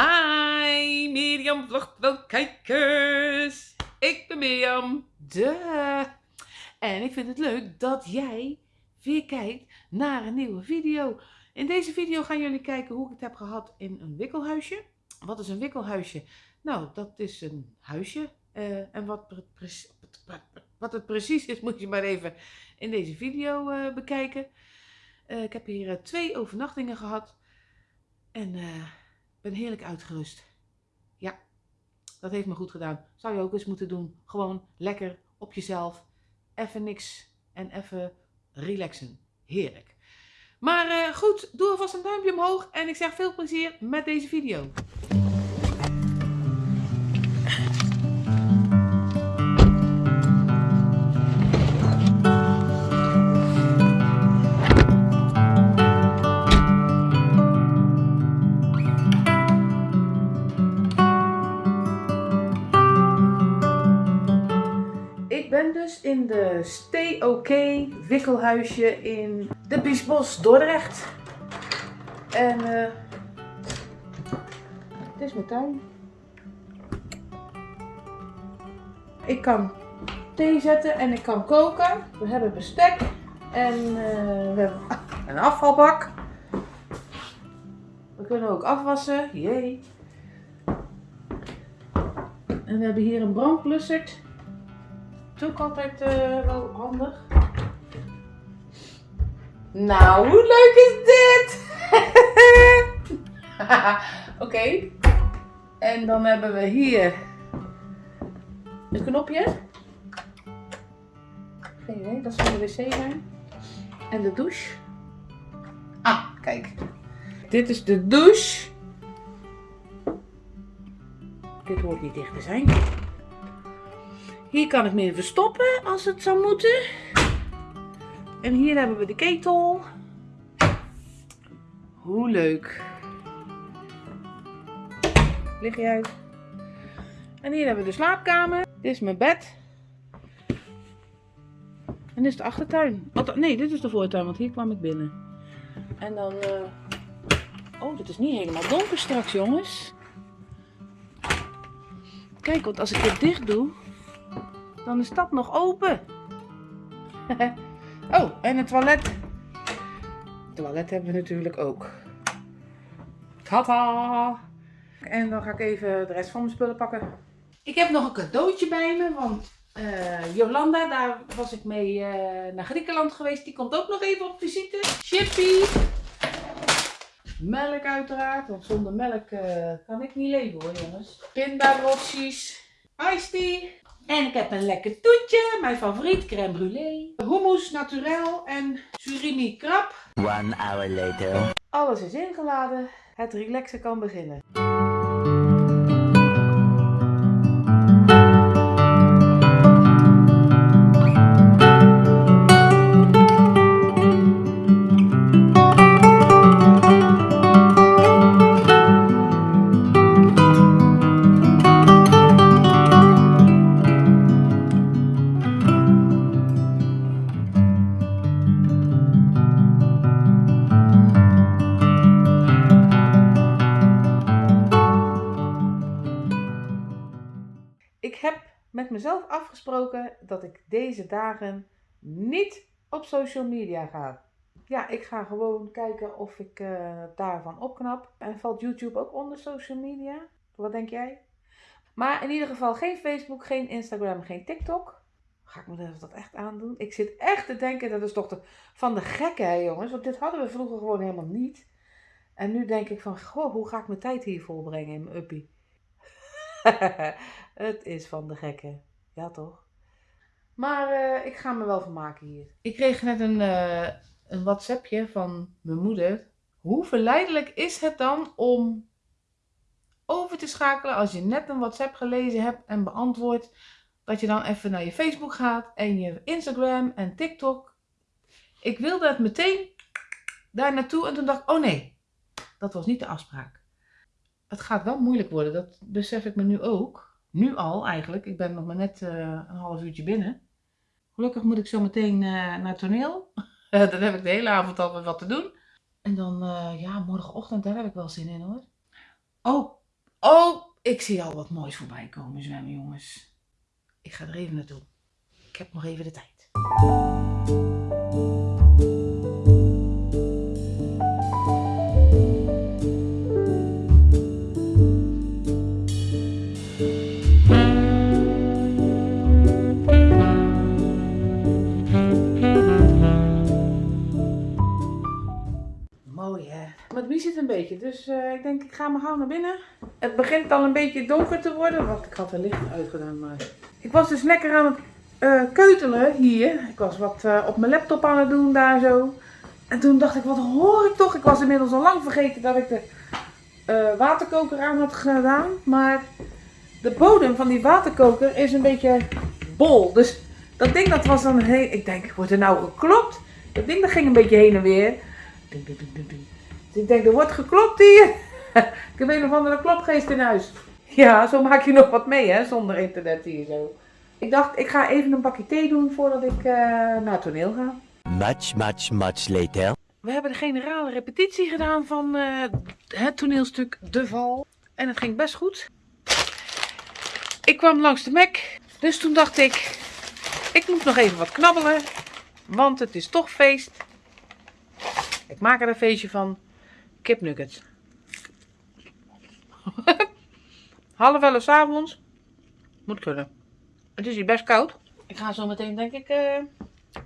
Hi Mirjam kijkers. Ik ben Mirjam. De. En ik vind het leuk dat jij weer kijkt naar een nieuwe video. In deze video gaan jullie kijken hoe ik het heb gehad in een wikkelhuisje. Wat is een wikkelhuisje? Nou, dat is een huisje. Uh, en wat, het precies is, moet je maar even in deze video uh, bekijken. Uh, ik heb hier twee overnachtingen gehad. En ben heerlijk uitgerust. Ja, dat heeft me goed gedaan. Zou je ook eens moeten doen. Gewoon lekker op jezelf. Even niks en even relaxen. Heerlijk. Maar uh, goed, doe alvast een duimpje omhoog en ik zeg veel plezier met deze video. Dus in de Stay wikkelhuisje in de Biesbos, Dordrecht. En uh, dit is mijn tuin. Ik kan thee zetten en ik kan koken. We hebben bestek en uh, we hebben een afvalbak. We kunnen ook afwassen, jee. En we hebben hier een brandblussert ook altijd uh, wel handig. Nou, hoe leuk is dit? Oké. En dan hebben we hier een knopje. Geen idee, dat zal de wc zijn. En de douche. Ah, kijk. Dit is de douche. Dit hoort niet dicht te zijn. Hier kan ik me verstoppen als het zou moeten. En hier hebben we de ketel. Hoe leuk. Lig je uit. En hier hebben we de slaapkamer. Dit is mijn bed. En dit is de achtertuin. Nee, dit is de voortuin, want hier kwam ik binnen. En dan... Uh... Oh, dit is niet helemaal donker straks, jongens. Kijk, want als ik dit dicht doe, dan is dat nog open. oh, en het toilet. Het toilet hebben we natuurlijk ook. Tata! En dan ga ik even de rest van mijn spullen pakken. Ik heb nog een cadeautje bij me, want uh, Jolanda, daar was ik mee uh, naar Griekenland geweest. Die komt ook nog even op visite. Chippy. Melk uiteraard, want zonder melk uh, kan ik niet leven hoor jongens. Pindarotjes. Iced tea. En ik heb een lekker toetje, mijn favoriet, crème brûlée. Hummus naturel en surimi krab. One hour later. Alles is ingeladen. Het relaxen kan beginnen. Met mezelf afgesproken dat ik deze dagen niet op social media ga. Ja, ik ga gewoon kijken of ik uh, daarvan opknap. En valt YouTube ook onder social media? Wat denk jij? Maar in ieder geval geen Facebook, geen Instagram, geen TikTok. Ga ik me dat echt aandoen? Ik zit echt te denken, dat is toch de, van de gekke hè jongens. Want dit hadden we vroeger gewoon helemaal niet. En nu denk ik van, goh, hoe ga ik mijn tijd hier volbrengen in mijn uppie? het is van de gekke. Ja, toch? Maar uh, ik ga me wel vermaken hier. Ik kreeg net een, uh, een WhatsAppje van mijn moeder. Hoe verleidelijk is het dan om over te schakelen als je net een WhatsApp gelezen hebt en beantwoord, dat je dan even naar je Facebook gaat en je Instagram en TikTok. Ik wilde het meteen daar naartoe en toen dacht ik, oh nee, dat was niet de afspraak het gaat wel moeilijk worden. Dat besef ik me nu ook. Nu al eigenlijk. Ik ben nog maar net uh, een half uurtje binnen. Gelukkig moet ik zo meteen uh, naar toneel. dan heb ik de hele avond al wat te doen. En dan, uh, ja, morgenochtend, daar heb ik wel zin in hoor. Oh, Oh, ik zie al wat moois voorbij komen zwemmen, jongens. Ik ga er even naartoe. Ik heb nog even de tijd. Mooi hè. Maar wie zit een beetje, dus eh, ik denk ik ga maar gauw naar binnen. Het begint al een beetje donker te worden, want ik had er licht uitgedaan. Maar... Ik was dus lekker aan het eh, keutelen hier. Ik was wat eh, op mijn laptop aan het doen daar zo. En toen dacht ik, wat hoor ik toch? Ik was inmiddels al lang vergeten dat ik de waterkoker aan had gedaan. Maar de bodem van die waterkoker is een beetje bol. Dus dat ding dat was dan heel... Ik denk, wordt er nou geklopt? Dat ding dat ging een beetje heen en weer. Dus ik denk, er wordt geklopt hier. ik heb een of andere klopgeest in huis. Ja, zo maak je nog wat mee, hè, zonder internet hier zo. Ik dacht, ik ga even een bakje thee doen voordat ik uh, naar het toneel ga. Much, much, much later. We hebben de generale repetitie gedaan van uh, het toneelstuk De Val. En het ging best goed. Ik kwam langs de Mac. Dus toen dacht ik, ik moet nog even wat knabbelen. Want het is toch feest. Ik maak er een feestje van kipnuggets. Half elf avonds. Moet kunnen. Het is hier best koud. Ik ga zo meteen denk ik uh,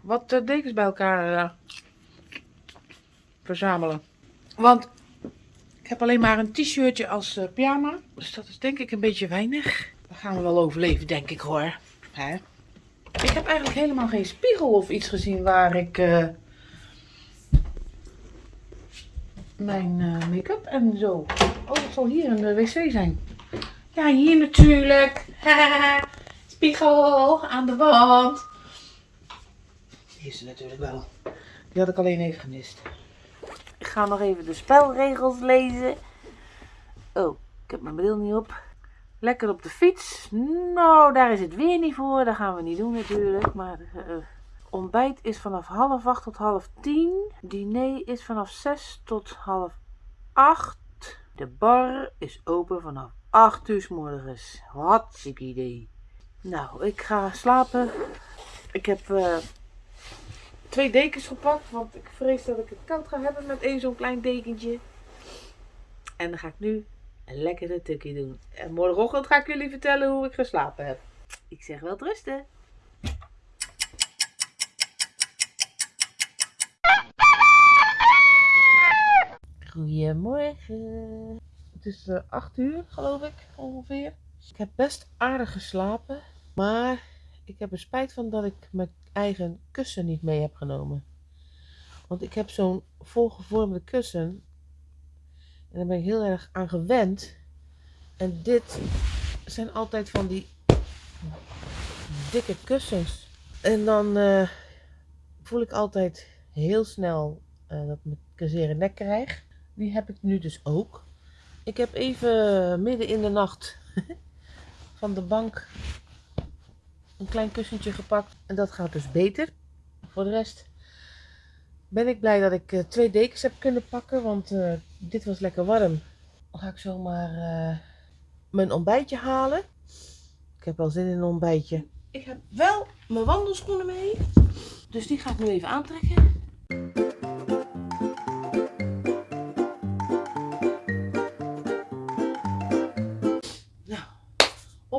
wat uh, dekens bij elkaar uh, verzamelen. Want ik heb alleen maar een t-shirtje als pyjama. Dus dat is denk ik een beetje weinig. Dat gaan we wel overleven denk ik hoor. Hè? Ik heb eigenlijk helemaal geen spiegel of iets gezien waar ik mijn uh, make-up en zo. Oh, het zal hier in de wc zijn. Ja, hier natuurlijk. Spiegel aan de wand. Die is er natuurlijk wel. Die had ik alleen even gemist. Ik ga nog even de spelregels lezen. Oh, ik heb mijn bril niet op. Lekker op de fiets. Nou, daar is het weer niet voor. Dat gaan we niet doen natuurlijk. Maar uh, Ontbijt is vanaf half acht tot half tien. Diner is vanaf zes tot half acht. De bar is open vanaf 8 uur s morgens. Hartstikke idee. Nou, ik ga slapen. Ik heb uh, twee dekens gepakt, want ik vrees dat ik het koud ga hebben met één zo'n klein dekentje. En dan ga ik nu een lekkere tukkie doen. En morgenochtend ga ik jullie vertellen hoe ik geslapen heb. Ik zeg wel rusten. Goedemorgen. Het is uh, 8 uur, geloof ik, ongeveer. Ik heb best aardig geslapen, maar ik heb er spijt van dat ik mijn eigen kussen niet mee heb genomen. Want ik heb zo'n volgevormde kussen en daar ben ik heel erg aan gewend. En dit zijn altijd van die dikke kussens. En dan uh, voel ik altijd heel snel uh, dat ik een zere nek krijg. Die heb ik nu dus ook. Ik heb even midden in de nacht van de bank een klein kussentje gepakt. En dat gaat dus beter. Voor de rest ben ik blij dat ik uh, twee dekens heb kunnen pakken. Want uh, dit was lekker warm. Dan ga ik zomaar uh, mijn ontbijtje halen. Ik heb wel zin in een ontbijtje. Ik heb wel mijn wandelschoenen mee. Dus die ga ik nu even aantrekken.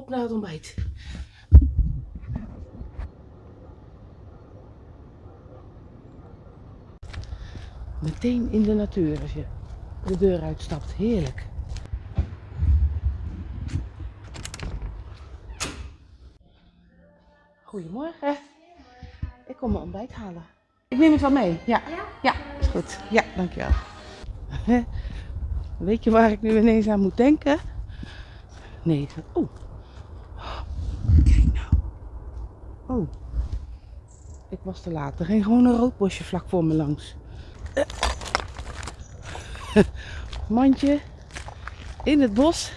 Op naar het ontbijt. Meteen in de natuur als je de deur uitstapt. Heerlijk. Goedemorgen. Ik kom mijn ontbijt halen. Ik neem het wel mee. Ja. Ja, is goed. Ja, dankjewel. Weet je waar ik nu ineens aan moet denken? Nee. Oh, Oh. Ik was te laat. Er ging gewoon een roodbosje vlak voor me langs. Mandje. In het bos.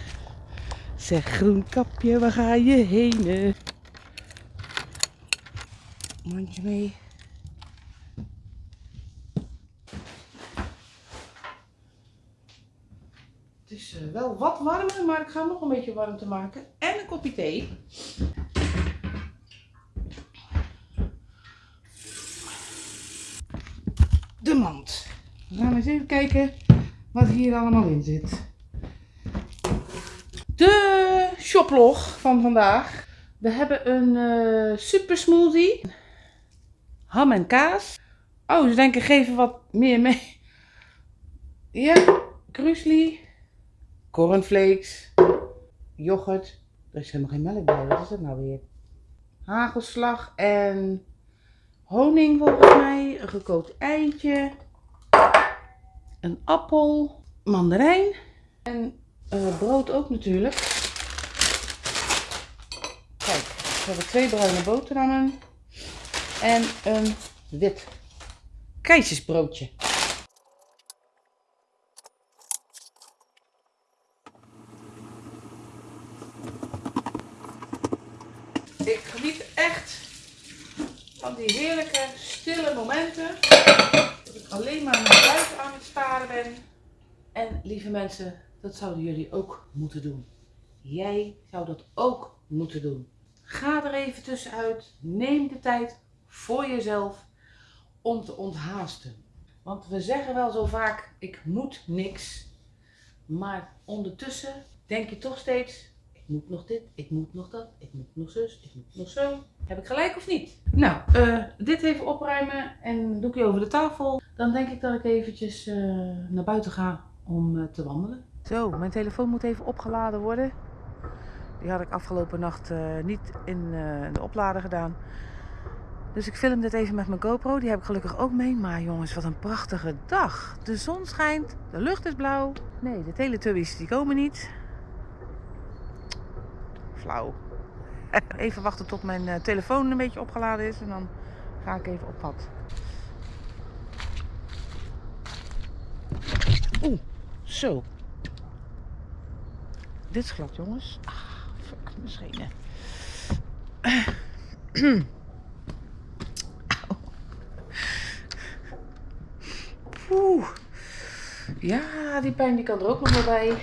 Zeg groenkapje, waar ga je heen? Mandje mee. Het is uh, wel wat warmer, maar ik ga nog een beetje warm te maken. En een kopje thee. Even kijken wat hier allemaal in zit. De shoplog van vandaag. We hebben een eh, super smoothie. Ham en kaas. Oh, ze denken geven wat meer mee. Ja, krusli. Cornflakes. Yoghurt. Er is helemaal geen melk bij. Wat is dat nou weer? Hagelslag en honing volgens mij. Een gekookt eitje. Een appel. Mandarijn. En eh, brood ook natuurlijk. Kijk, we hebben twee bruine boterhammen. En een wit keizersbroodje. Ik geniet echt van die heerlijke stille momenten. Ik alleen maar naar buiten aan het staren ben. En lieve mensen, dat zouden jullie ook moeten doen. Jij zou dat ook moeten doen. Ga er even tussenuit. Neem de tijd voor jezelf om te onthaasten. Want we zeggen wel zo vaak, ik moet niks. Maar ondertussen denk je toch steeds, ik moet nog dit, ik moet nog dat, ik moet nog zus, ik moet nog zo. Heb ik gelijk of niet? Nou, eh, dit even opruimen en doe ik je over de tafel. Dan denk ik dat ik eventjes eh, naar buiten ga om eh, te wandelen. Zo, mijn telefoon moet even opgeladen worden. Die had ik afgelopen nacht niet in de oplader gedaan. Dus ik film dit even met mijn GoPro. Die heb ik gelukkig ook mee. Maar jongens, wat een prachtige dag. De zon schijnt. De lucht is blauw. Nee, de Teletubbies die komen niet. Flauw. Even wachten tot mijn eh, telefoon een beetje opgeladen is. En dan ga ik even op pad. Oeh, zo. Dit is glad, jongens. Ah, fuck, mijn schenen. Oeh. Ja, die pijn die kan er ook nog wel bij.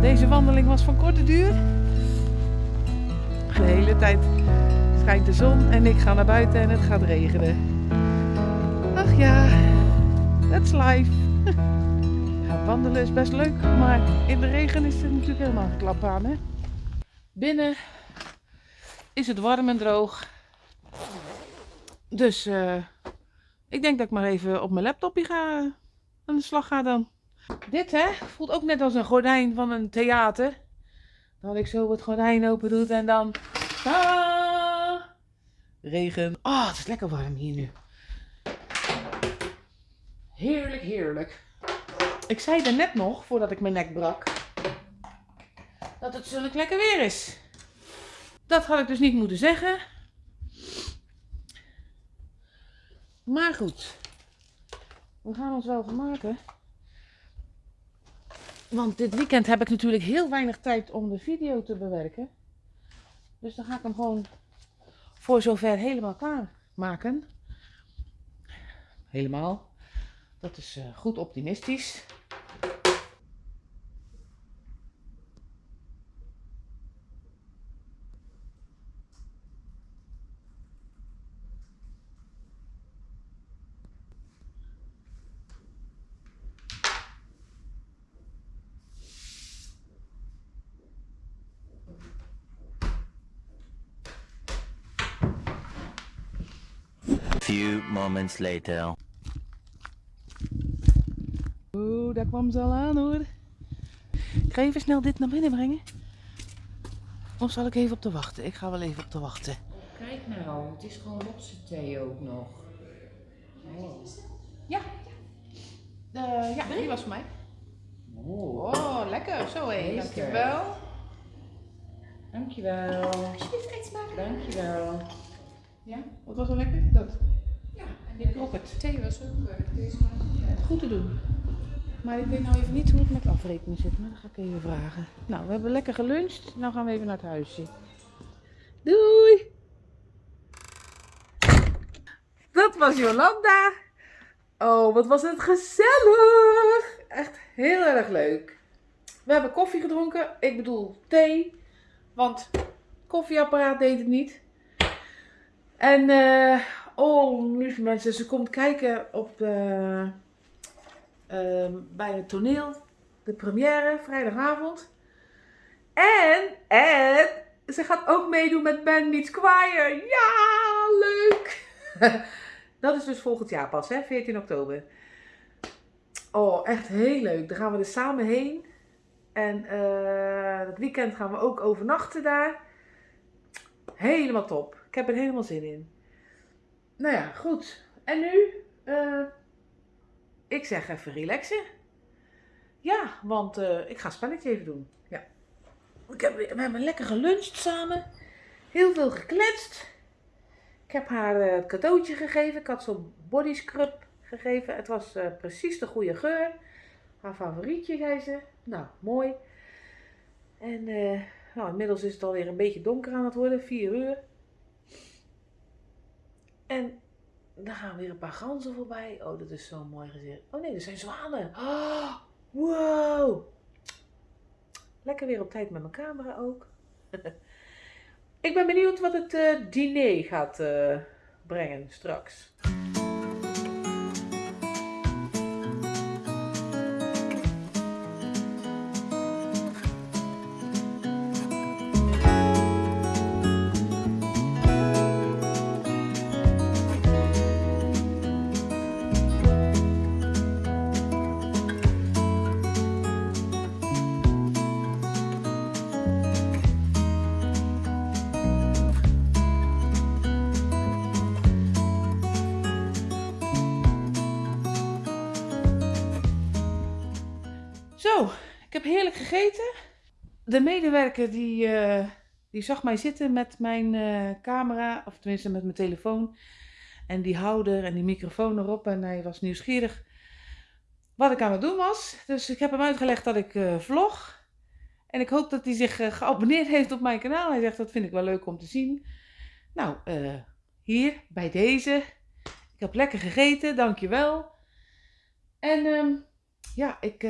Deze wandeling was van korte duur. De hele tijd schijnt de zon en ik ga naar buiten en het gaat regenen. Ach ja, that's life. Ja, wandelen is best leuk, maar in de regen is het natuurlijk helemaal een klap aan. Hè? Binnen is het warm en droog. Dus eh, ik denk dat ik maar even op mijn laptopje ga aan de slag ga dan. Dit hè, voelt ook net als een gordijn van een theater. Dat ik zo het gordijn open doe en dan... Ah, regen. Ah, het is lekker warm hier nu. Heerlijk, heerlijk. Ik zei er net nog, voordat ik mijn nek brak, dat het zulk lekker weer is. Dat had ik dus niet moeten zeggen. Maar goed. We gaan ons wel vermaken. Want dit weekend heb ik natuurlijk heel weinig tijd om de video te bewerken. Dus dan ga ik hem gewoon voor zover helemaal klaar maken. Helemaal. Dat is uh, goed optimistisch. Moments later. Oeh, daar kwam ze al aan hoor. Ik ga even snel dit naar binnen brengen. Of zal ik even op te wachten? Ik ga wel even op te wachten. Kijk nou, het is gewoon rotse thee ook nog. Oh. Ja. Eh, ja, die was voor mij. Oh, Oh, lekker. Zo hé. Deze. Dankjewel. dankjewel. Alsjeblieft, eet smaken. Dankjewel. Ja, wat was wel lekker? Dat. Ik rook het. thee was ook smaak. Goed te doen. Maar ik weet nou even niet hoe het met afrekenen zit, maar dat ga ik even vragen. Nou, we hebben lekker geluncht. Nou gaan we even naar het huisje. Doei! Dat was Jolanda. Oh, wat was het gezellig! Echt heel erg leuk. We hebben koffie gedronken. Ik bedoel thee. Want koffieapparaat deed het niet. En, eh, oh, lieve mensen, ze komt kijken op de, ehm, bij het toneel. De première, vrijdagavond. En, en, ze gaat ook meedoen met Band Meets Choir. Ja, leuk! Dat is dus volgend jaar pas, hè? 14 oktober. Oh, echt heel leuk. Daar gaan we er samen heen. En eh het weekend gaan we ook overnachten daar. Helemaal top. Ik heb er helemaal zin in. Nou ja, goed. En nu? eh, ik zeg even relaxen. Ja, want eh, ik ga een spelletje even doen. Ja. Ik heb, we hebben lekker geluncht samen. Heel veel gekletst. Ik heb haar eh, het cadeautje gegeven. Ik had zo'n body scrub gegeven. Het was precies de goede geur. Haar favorietje, zei ze. Nou, mooi. En nou, inmiddels is het alweer een beetje donker aan het worden. 4 uur. En dan gaan weer een paar ganzen voorbij. Oh, dat is zo mooi gezicht. Oh nee, dat zijn zwanen. Oh, wow. Lekker weer op tijd met mijn camera ook. Ik ben benieuwd wat het eh, diner gaat eh, brengen straks. De medewerker die, eh, die zag mij zitten met mijn eh, camera, of tenminste met mijn telefoon. En die houder en die microfoon erop. En hij was nieuwsgierig wat ik aan het doen was. Dus ik heb hem uitgelegd dat ik eh, vlog. En ik hoop dat hij zich geabonneerd heeft op mijn kanaal. Hij zegt dat vind ik wel leuk om te zien. Nou, hier bij deze. Ik heb lekker gegeten, dankjewel. En ehm, ja, ik,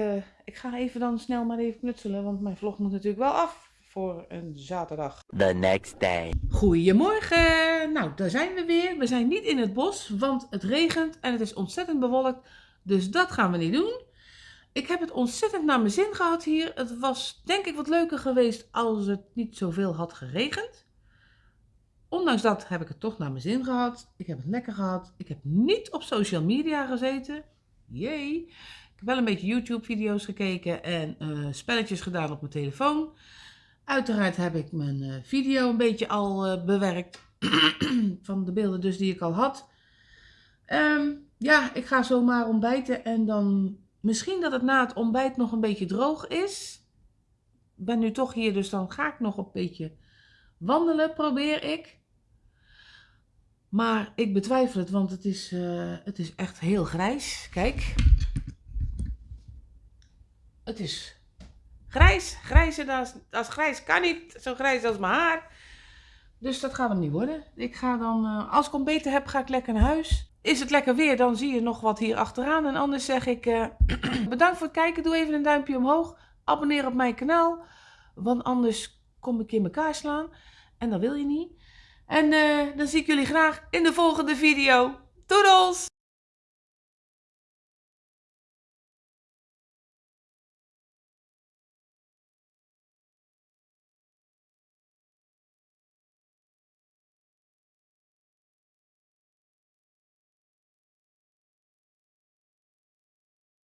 ik ga even dan snel maar even knutselen, want mijn vlog moet natuurlijk wel af voor een zaterdag. The next day. Goedemorgen! Nou, daar zijn we weer. We zijn niet in het bos, want het regent en het is ontzettend bewolkt. Dus dat gaan we niet doen. Ik heb het ontzettend naar mijn zin gehad hier. Het was denk ik wat leuker geweest als het niet zoveel had geregend. Ondanks dat heb ik het toch naar mijn zin gehad. Ik heb het lekker gehad. Ik heb niet op social media gezeten. Jee. Heb wel een beetje YouTube-video's gekeken en eh, spelletjes gedaan op mijn telefoon. Uiteraard heb ik mijn eh, video een beetje al eh, bewerkt. van de beelden dus die ik al had. Ehm, ja, ik ga zomaar ontbijten en dan misschien dat het na het ontbijt nog een beetje droog is. Ik ben nu toch hier, dus dan ga ik nog een beetje wandelen, probeer ik. Maar ik betwijfel het, want het is, het is echt heel grijs. Kijk. Het is grijs. Grijzer dan als grijs kan niet. Zo grijs als mijn haar. Dus dat gaat hem niet worden. Ik ga dan, eh, als ik ontbeten heb, ga ik lekker naar huis. Is het lekker weer, dan zie je nog wat hier achteraan. En anders zeg ik eh, bedankt voor het kijken. Doe even een duimpje omhoog. Abonneer op mijn kanaal. Want anders kom ik in elkaar slaan. En dat wil je niet. En eh, dan zie ik jullie graag in de volgende video. Doedels!